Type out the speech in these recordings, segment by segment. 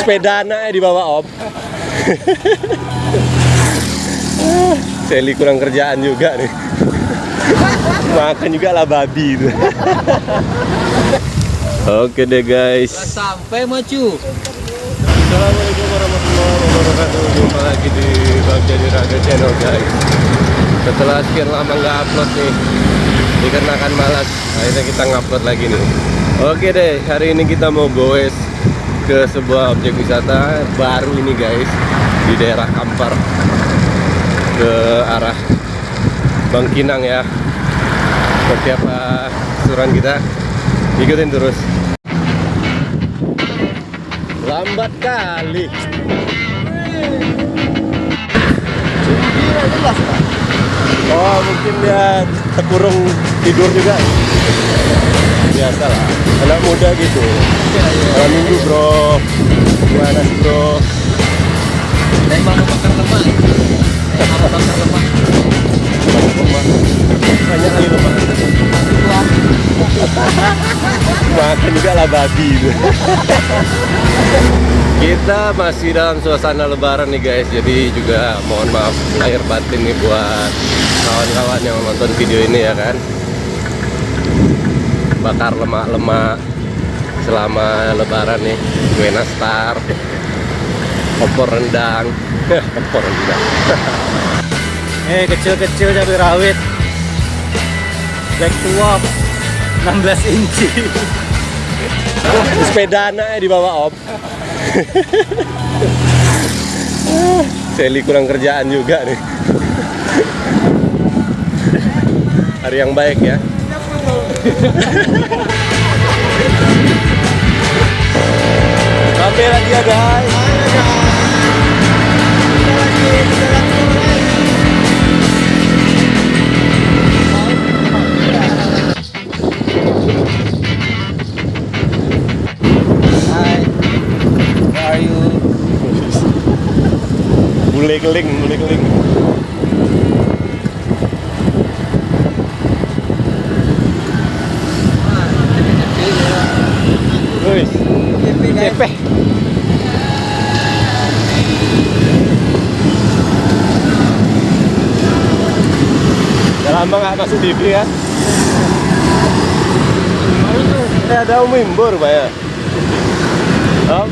sepeda anak di bawah om. Seli kurang kerjaan juga nih. Makan juga lah babi itu. Oke deh guys. Sampai maju Assalamualaikum warahmatullahi wabarakatuh. Jumpa lagi di Bang Jadi Raga Channel guys. Setelah sekian lama nggak upload nih Dikarenakan malas Akhirnya kita ngupload lagi nih. Oke deh hari ini kita mau goes Ke sebuah objek wisata Baru ini guys Di daerah Kampar. Ke arah Bangkinang ya. Seperti apa suran kita. Ikutin terus. Lambat kali. Oh, mungkin dia terkurung tidur juga. Biasa lah. Anak muda gitu. Malam minggu bro. Gimana sih bro? Saya mau bakar lemak Saya mau bakar lemak Banyak lemak. Banyak kali lemak. Makan juga lah babi. Kita masih dalam suasana lebaran nih guys. Jadi juga mohon maaf lahir batin nih buat kawan-kawan yang nonton video ini ya kan? Bakar lemak-lemak selama lebaran nih. Kue nastar Opor rendang. Opor rendang. Eh kecil-kecil cabai rawit. Black Tuop 16 inci. Sepeda anaknya di bawah om Seli kurang kerjaan juga nih. Hari yang baik ya. Sampai lagi ya guys. Hai Bule keling, bule keling Wih, cepeh Udah lama nggak masuk TV kan? Eh ada Om Imbur Pak ya? Om?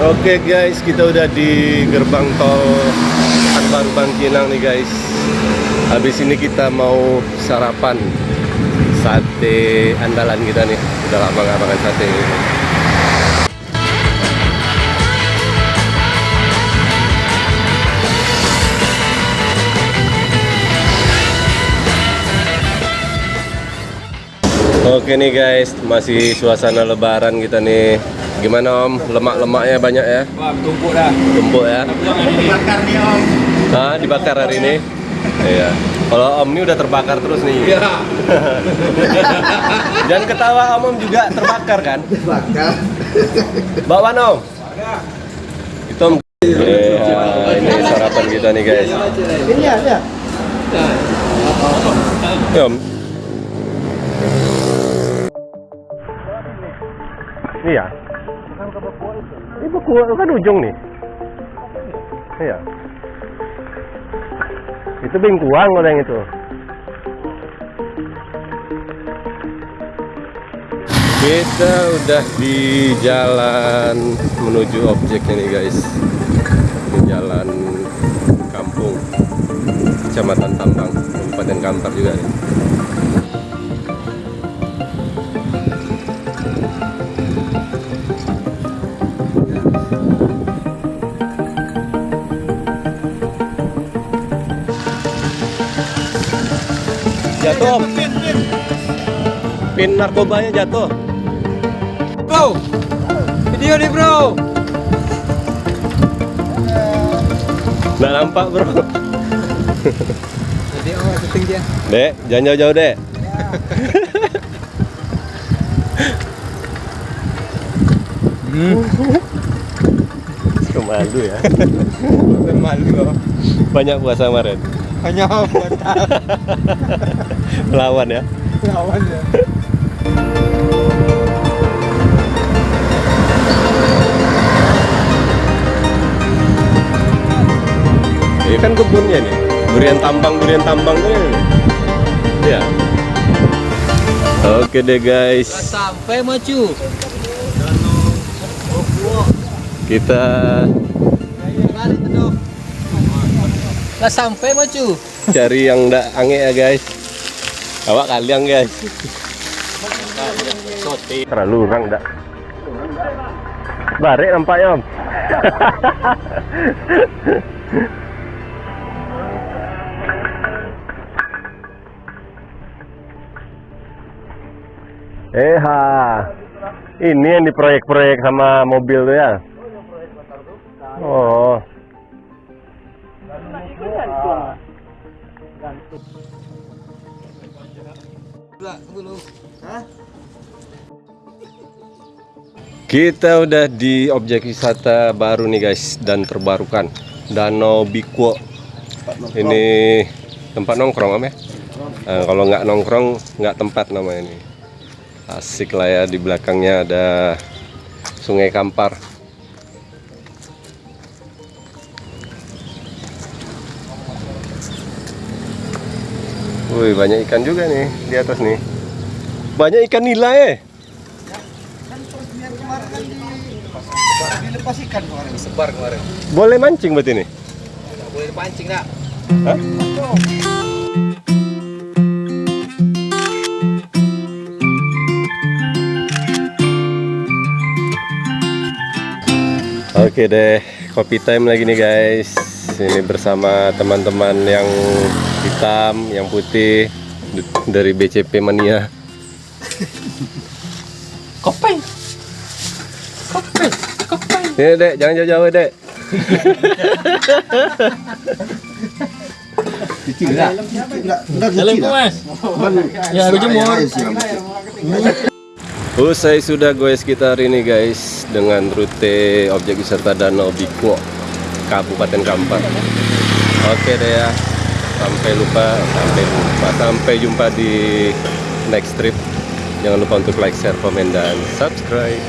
Oke guys, kita udah di gerbang tol Anbaru Bangkinang nih guys. Habis ini kita mau sarapan sate andalan kita nih. Udah lama nggak makan sate. Oke nih guys, masih suasana lebaran kita nih. Gimana Om? Lemak-lemaknya banyak ya? Wah tumpuk dah Tumpuk ya? Dibakar nih om Hah, dibakar hari ini? Iya. Kalau Om ini udah terbakar terus nih. Iya Dan ketawa Om, Om juga terbakar kan? Bakar Bawa Om. Itu Om. Iya, ini sarapan kita nih guys. Ini ada Ya, Om. Iya. Ini beku kan ujung nih. Iya. Itu bingkuang kalau yang itu. Kita udah di jalan menuju objeknya nih guys. Ini jalan kampung Kecamatan Tambang, Kabupaten Kampar juga nih. Jatuh. Pin narkobanya jatuh. Bro Video nih bro Nggak nampak, Bro. Jadi oh syuting dia Dek, jangan jauh-jauh, Dek malu ya bukan malu loh. banyak puasa kemarin banyak puasa lawan ya lawan ya Ini kan kebunnya nih, durian tambang, durian tambang tuh ya. Oke deh guys. Sampai macu kita Lah sampai maju. cari yang ndak ange ya guys. Awak kalian guys. Terlalu orang ndak. Barek nampaknya om. eh ha. Ini yang di proyek-proyek sama mobil tuh ya. Oh. Kita udah di objek wisata baru nih guys dan terbarukan Danau Bikuo. Ini tempat nongkrong om ya? Eh, kalau nggak nongkrong nggak tempat namanya ini. Asik lah ya di belakangnya ada Sungai Kampar. Wih banyak ikan juga nih di atas nih. Banyak ikan nila kemarin. Boleh mancing nih? Nggak boleh dipancing nak. Hah? Oke deh, kopi time lagi nih guys. Ini bersama teman-teman yang hitam, yang putih dari BCP Mania. Kopeng. Kopeng. Kopeng. Ini dek, jangan jauh-jauh dek. Ya habis jemur. Usai sudah gue sekitar ini guys dengan rute objek wisata Danau Bikuo Kabupaten Kampar. Oke deh ya. Sampai lupa, sampai lupa, sampai jumpa di next trip. Jangan lupa untuk like, share, komen dan subscribe.